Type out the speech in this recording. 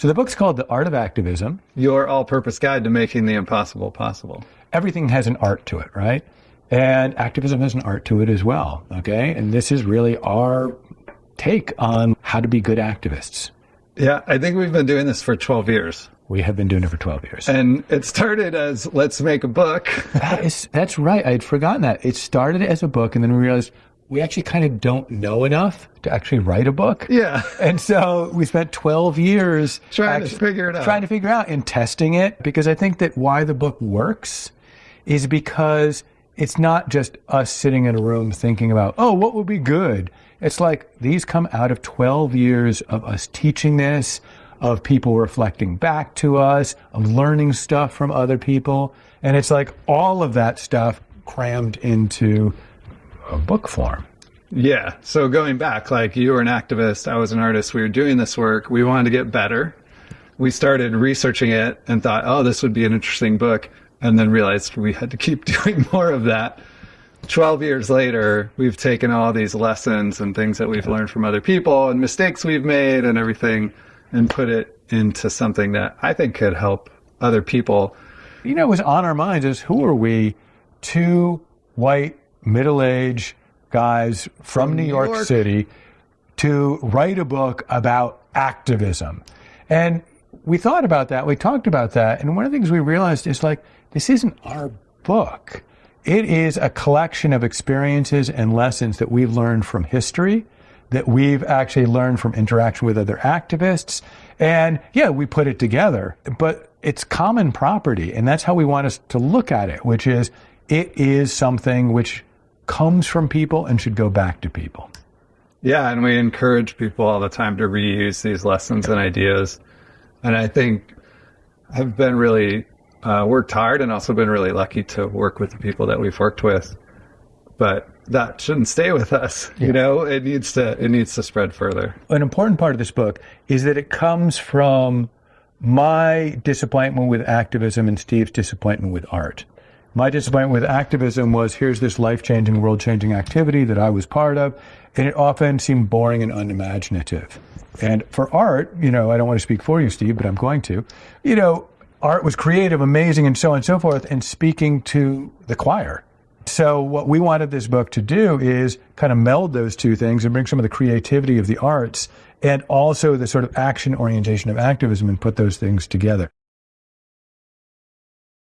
So the book's called The Art of Activism. Your all purpose guide to making the impossible possible. Everything has an art to it, right? And activism has an art to it as well. Okay. And this is really our take on how to be good activists. Yeah, I think we've been doing this for 12 years. We have been doing it for 12 years. And it started as let's make a book. that is, that's right. I had forgotten that. It started as a book, and then we realized we actually kind of don't know enough to actually write a book. Yeah. And so we spent 12 years trying actually, to figure it out. Trying to figure out and testing it because I think that why the book works is because it's not just us sitting in a room thinking about, oh, what would be good? It's like these come out of 12 years of us teaching this, of people reflecting back to us, of learning stuff from other people. And it's like all of that stuff crammed into a book form. Yeah. So going back, like you were an activist, I was an artist, we were doing this work, we wanted to get better. We started researching it and thought, oh, this would be an interesting book and then realized we had to keep doing more of that. 12 years later, we've taken all these lessons and things that we've learned from other people and mistakes we've made and everything and put it into something that I think could help other people. You know, it was on our minds is who are we? Two white, middle aged guys from, from New, New York, York City to write a book about activism. And we thought about that. We talked about that. And one of the things we realized is like, this isn't our book. It is a collection of experiences and lessons that we've learned from history, that we've actually learned from interaction with other activists. And yeah, we put it together, but it's common property. And that's how we want us to look at it, which is it is something which comes from people and should go back to people. Yeah, and we encourage people all the time to reuse these lessons and ideas. And I think I've been really uh, worked hard and also been really lucky to work with the people that we've worked with. But that shouldn't stay with us. Yeah. You know, it needs to it needs to spread further. An important part of this book is that it comes from my disappointment with activism and Steve's disappointment with art. My disappointment with activism was here's this life changing, world changing activity that I was part of, and it often seemed boring and unimaginative. And for art, you know, I don't want to speak for you, Steve, but I'm going to. You know, art was creative, amazing, and so on and so forth, and speaking to the choir. So, what we wanted this book to do is kind of meld those two things and bring some of the creativity of the arts and also the sort of action orientation of activism and put those things together.